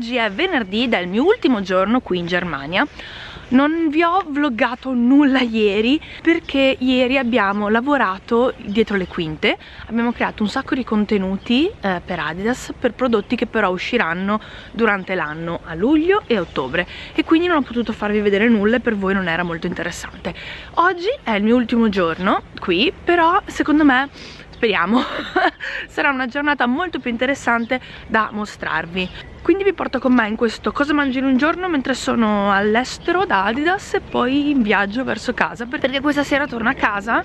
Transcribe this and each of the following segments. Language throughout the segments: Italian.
Oggi è venerdì ed è il mio ultimo giorno qui in Germania. Non vi ho vloggato nulla ieri perché ieri abbiamo lavorato dietro le quinte. Abbiamo creato un sacco di contenuti eh, per Adidas per prodotti che però usciranno durante l'anno a luglio e ottobre. E quindi non ho potuto farvi vedere nulla e per voi non era molto interessante. Oggi è il mio ultimo giorno qui però secondo me speriamo sarà una giornata molto più interessante da mostrarvi quindi vi porto con me in questo cosa mangi in un giorno mentre sono all'estero da Adidas e poi in viaggio verso casa perché questa sera torno a casa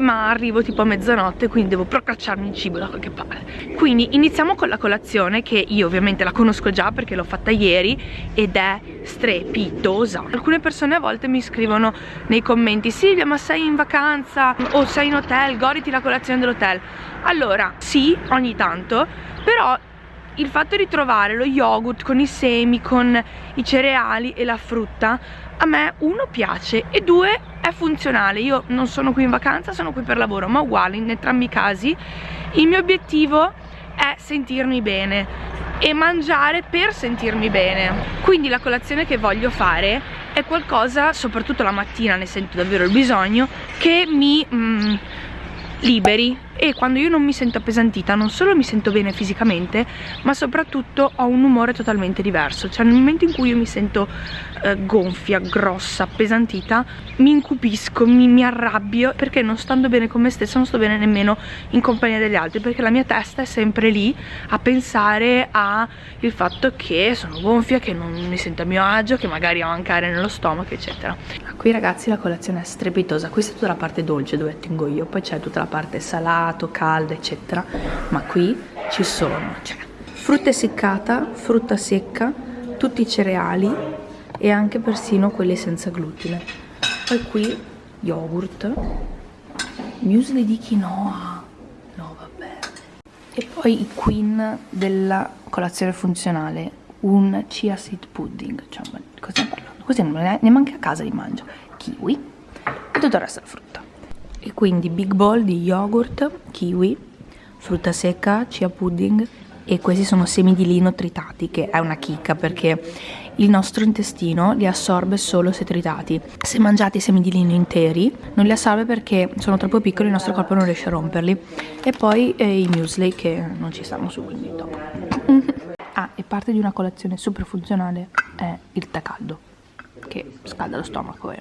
ma arrivo tipo a mezzanotte quindi devo procacciarmi il cibo da qualche parte. Quindi iniziamo con la colazione che io ovviamente la conosco già perché l'ho fatta ieri ed è strepitosa. Alcune persone a volte mi scrivono nei commenti Silvia ma sei in vacanza? O sei in hotel? Goditi la colazione dell'hotel. Allora sì ogni tanto però il fatto di trovare lo yogurt con i semi, con i cereali e la frutta a me uno piace e due è funzionale. Io non sono qui in vacanza, sono qui per lavoro ma uguale in entrambi i casi. Il mio obiettivo è sentirmi bene e mangiare per sentirmi bene. Quindi la colazione che voglio fare è qualcosa, soprattutto la mattina ne sento davvero il bisogno che mi mm, liberi. E quando io non mi sento appesantita non solo mi sento bene fisicamente ma soprattutto ho un umore totalmente diverso. Cioè nel momento in cui io mi sento eh, gonfia, grossa, appesantita mi incupisco, mi, mi arrabbio perché non stando bene con me stessa non sto bene nemmeno in compagnia degli altri perché la mia testa è sempre lì a pensare al fatto che sono gonfia, che non mi sento a mio agio, che magari ho anche aria nello stomaco eccetera. Qui ragazzi la colazione è strepitosa. Questa è tutta la parte dolce dove tengo io. Poi c'è tutta la parte salata gelato, calda, eccetera. Ma qui ci sono cioè, frutta essiccata, frutta secca, tutti i cereali e anche persino quelli senza glutine. Poi qui yogurt, muesli di quinoa, no vabbè. E poi i queen della colazione funzionale, un chia seed pudding, cioè cosa stiamo parlando? Così neanche a casa li mangio. Kiwi e tutto il resto della frutta e quindi big bowl di yogurt, kiwi, frutta secca, chia pudding e questi sono semi di lino tritati che è una chicca perché il nostro intestino li assorbe solo se tritati. Se mangiate i semi di lino interi non li assorbe perché sono troppo piccoli il nostro corpo non riesce a romperli. E poi eh, i muesli che non ci stanno su quindi dopo. Ah e parte di una colazione super funzionale è il tè caldo scalda lo stomaco eh.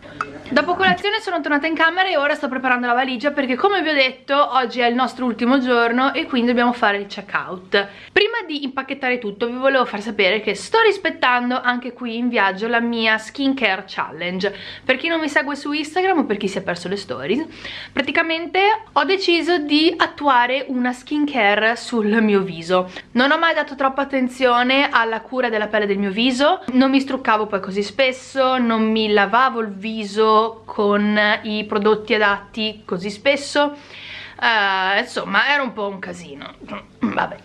Dopo colazione sono tornata in camera e ora sto preparando la valigia perché come vi ho detto oggi è il nostro ultimo giorno e quindi dobbiamo fare il check out Prima di impacchettare tutto vi volevo far sapere che sto rispettando anche qui in viaggio la mia skincare challenge. Per chi non mi segue su Instagram o per chi si è perso le stories Praticamente ho deciso di attuare una skincare sul mio viso. Non ho mai dato troppa attenzione alla cura della pelle del mio viso Non mi struccavo poi così spesso non mi lavavo il viso con i prodotti adatti così spesso. Uh, insomma era un po' un casino. Vabbè.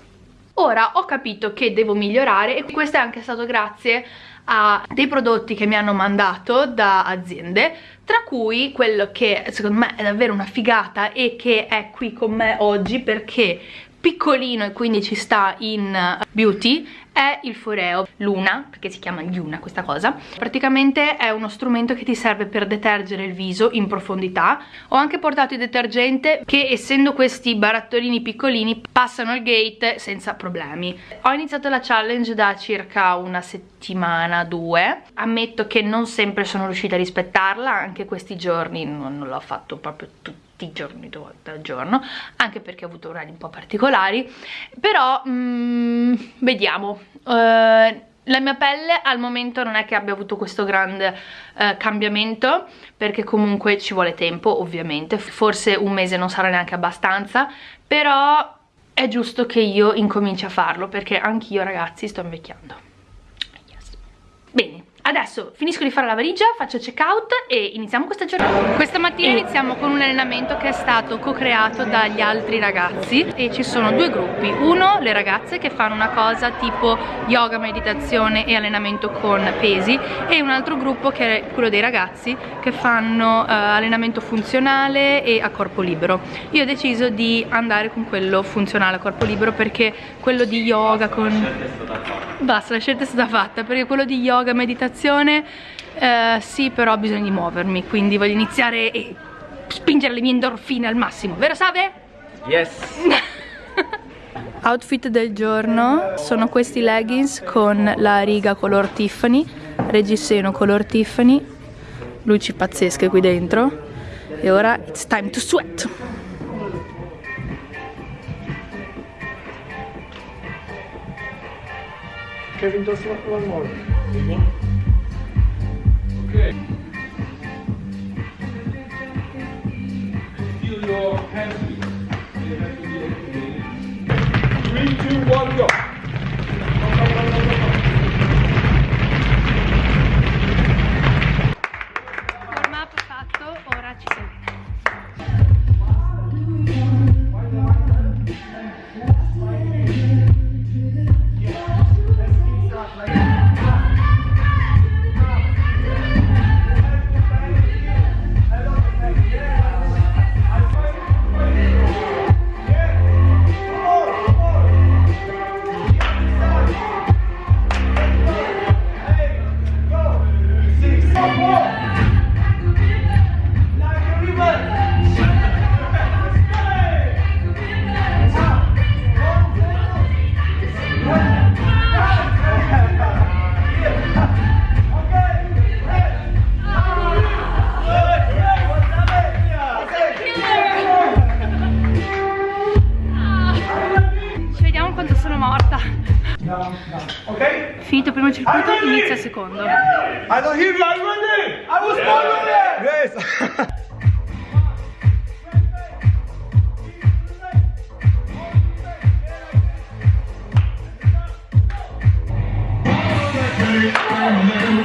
Ora ho capito che devo migliorare e questo è anche stato grazie a dei prodotti che mi hanno mandato da aziende tra cui quello che secondo me è davvero una figata e che è qui con me oggi perché piccolino e quindi ci sta in beauty è il Foreo Luna, perché si chiama Luna questa cosa. Praticamente è uno strumento che ti serve per detergere il viso in profondità. Ho anche portato il detergente che essendo questi barattolini piccolini passano il gate senza problemi. Ho iniziato la challenge da circa una settimana, due. Ammetto che non sempre sono riuscita a rispettarla anche questi giorni non, non l'ho fatto proprio tutto tutti i giorni due giorno anche perché ho avuto orari un po' particolari però mm, vediamo. Uh, la mia pelle al momento non è che abbia avuto questo grande uh, cambiamento perché comunque ci vuole tempo ovviamente. Forse un mese non sarà neanche abbastanza però è giusto che io incominci a farlo perché anch'io ragazzi sto invecchiando Adesso finisco di fare la valigia, faccio check out e iniziamo questa giornata. Questa mattina iniziamo con un allenamento che è stato co-creato dagli altri ragazzi e ci sono due gruppi. Uno, le ragazze che fanno una cosa tipo yoga, meditazione e allenamento con pesi e un altro gruppo che è quello dei ragazzi che fanno uh, allenamento funzionale e a corpo libero. Io ho deciso di andare con quello funzionale a corpo libero perché quello di yoga con... Basta, la scelta è stata fatta. Perché quello di yoga, meditazione meditazione eh, sì però ho bisogno di muovermi. Quindi voglio iniziare e spingere le mie endorfine al massimo. Vero Save? Yes. Outfit del giorno sono questi leggings con la riga color Tiffany reggiseno color Tiffany luci pazzesche qui dentro. E ora it's time to sweat Kevin just one more Okay. Feel your hands. Circuito, inizia il secondo. I don't hear you, are you ready? I was born ready! Yes! Lui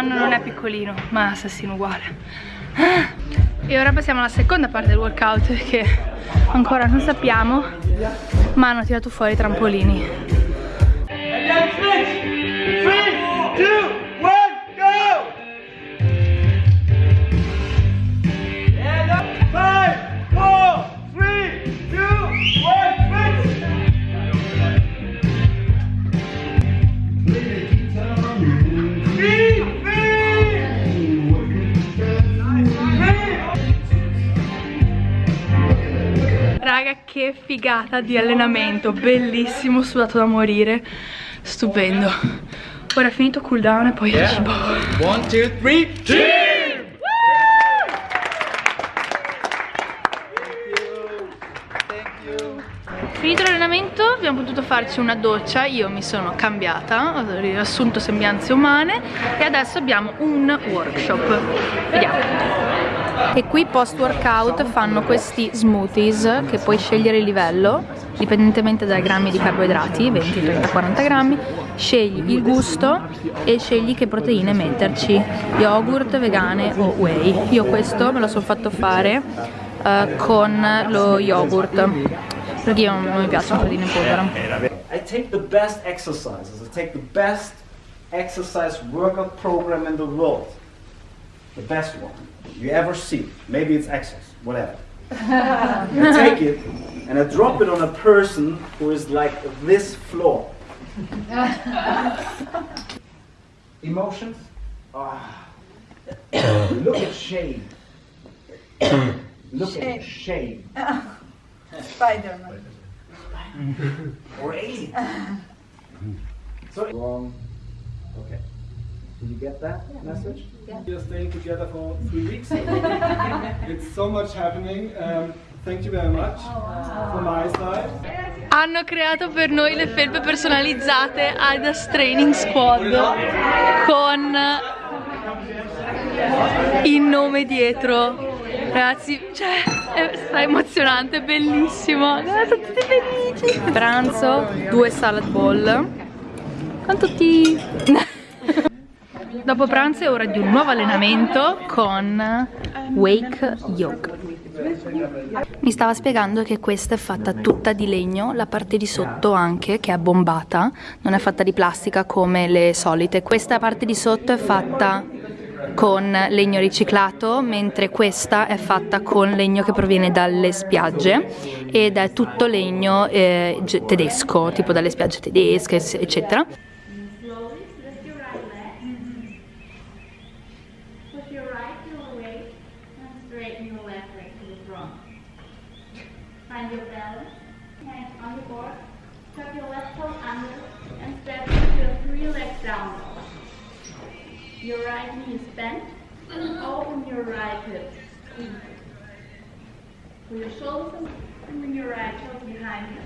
quest'anno non è piccolino, ma assassino uguale. E ora passiamo alla seconda parte del workout che ancora non sappiamo, ma hanno tirato fuori i trampolini. Che figata di allenamento, bellissimo, sudato da morire, stupendo. Ora è finito cooldown e poi yeah. cibo. One, two, three, team! Finito l'allenamento abbiamo potuto farci una doccia, io mi sono cambiata, ho riassunto sembianze umane e adesso abbiamo un workshop. Vediamo e qui post workout fanno questi smoothies che puoi scegliere il livello dipendentemente dai grammi di carboidrati 20, 30, 40 grammi scegli il gusto e scegli che proteine metterci yogurt, vegane o whey. Io questo me lo sono fatto fare uh, con lo yogurt perché io non mi piacciono proteine in polvere. I take the best exercises. I take the best exercise workout program in the world the best one you ever see. Maybe it's excess, whatever. I take it and I drop it on a person who is like this floor. Emotions? Ah. Look at shame. Look shame. at shame. Spider-Man. or alien. so wrong. Okay. Did you get that yeah. message? Yeah. We are staying together for three weeks. it's so much happening. Um, thank you very much oh, wow. from my side. hanno creato per noi le felpe personalizzate Adidas Training Squad con il nome dietro Ragazzi, cioè, è, sta emozionante, è bellissimo Guarda, sono tutti felici Pranzo, due salad bowl Con tutti... Dopo pranzo è ora di un nuovo allenamento con Wake Yoga mi stava spiegando che questa è fatta tutta di legno, la parte di sotto anche, che è bombata, non è fatta di plastica come le solite. Questa parte di sotto è fatta con legno riciclato, mentre questa è fatta con legno che proviene dalle spiagge ed è tutto legno eh, tedesco, tipo dalle spiagge tedesche, eccetera. Pull your uh, shoulders and bring your right toes behind you.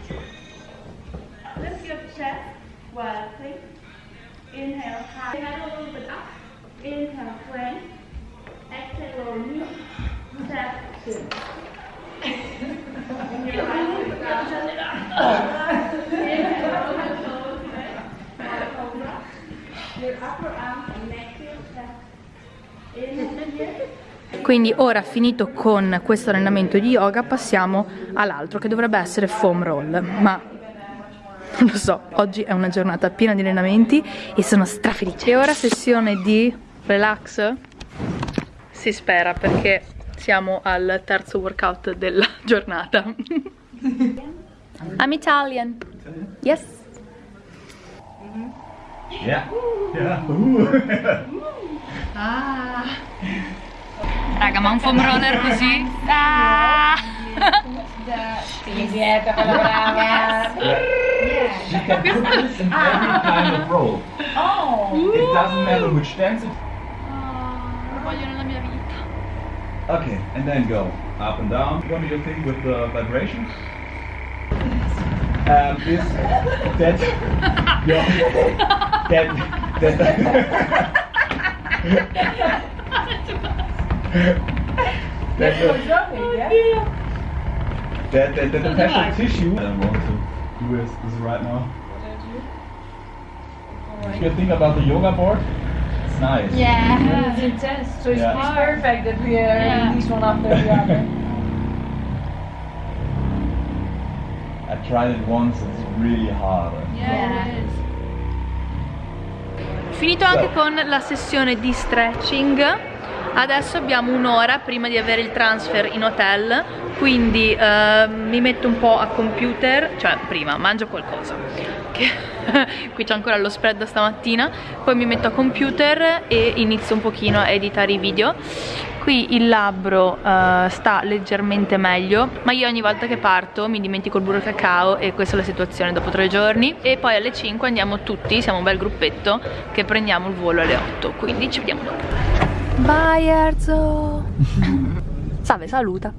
Lift your chest while think. Inhale, high head a little bit up. Inhale, plank. Exhale, lower knee. Step. And your right foot down. Inhale, roll your shoulders back. Cobra. Your upper arm and neck quindi ora finito con questo allenamento di yoga passiamo all'altro che dovrebbe essere foam roll. Ma non lo so, oggi è una giornata piena di allenamenti e sono strafelice. E ora sessione di relax? Si spera perché siamo al terzo workout della giornata. I'm Italian. Yes. Yeah, yeah. Ah. Ma un foam roller così? Ah. It doesn't matter which dance. Okay, and then go up and down. What do you think with the vibrations? Um, this, that, your, that, that. That's a, that, that, that the special tissue. I don't want to do this, this right now. If you think about the yoga board, it's nice. Yeah, yeah. it's intense. So it's yeah. perfect that we are yeah. this one after the other. I tried it once, it's really hard. Yeah, it is. Finito anche con la sessione di stretching Adesso abbiamo un'ora prima di avere il transfer in hotel Quindi uh, mi metto un po' a computer Cioè prima mangio qualcosa Qui c'è ancora lo spread stamattina Poi mi metto a computer e inizio un pochino a editare i video. Qui il labbro uh, sta leggermente meglio Ma io ogni volta che parto mi dimentico il burro cacao E questa è la situazione dopo tre giorni. E poi alle 5 andiamo tutti, siamo un bel gruppetto Che prendiamo il volo alle 8 Quindi ci vediamo dopo Bye Erzo Salve, saluta.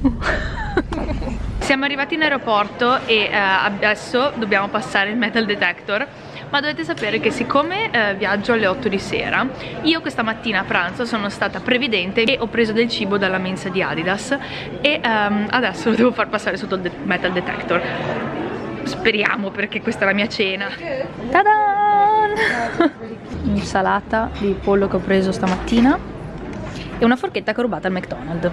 Siamo arrivati in aeroporto e uh, adesso dobbiamo passare il metal detector ma dovete sapere che siccome eh, viaggio alle 8 di sera io questa mattina a pranzo sono stata previdente e ho preso del cibo dalla mensa di Adidas e um, adesso lo devo far passare sotto il de metal detector. Speriamo perché questa è la mia cena Tadan! insalata di pollo che ho preso stamattina e una forchetta che ho rubato al McDonald's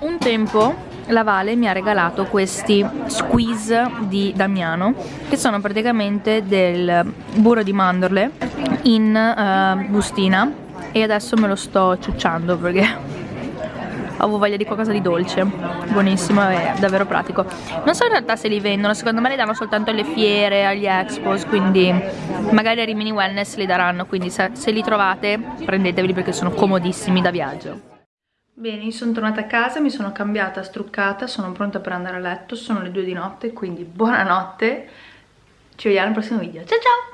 un tempo la Vale mi ha regalato questi squeeze di Damiano che sono praticamente del burro di mandorle in uh, bustina e adesso me lo sto ciucciando perché avevo voglia di qualcosa di dolce. Buonissimo e davvero pratico. Non so in realtà se li vendono secondo me li danno soltanto alle fiere agli expos quindi magari a Rimini Wellness li daranno quindi se, se li trovate prendeteveli perché sono comodissimi da viaggio. Bene, sono tornata a casa, mi sono cambiata, struccata, sono pronta per andare a letto, sono le due di notte, quindi buonanotte, ci vediamo al prossimo video, ciao ciao!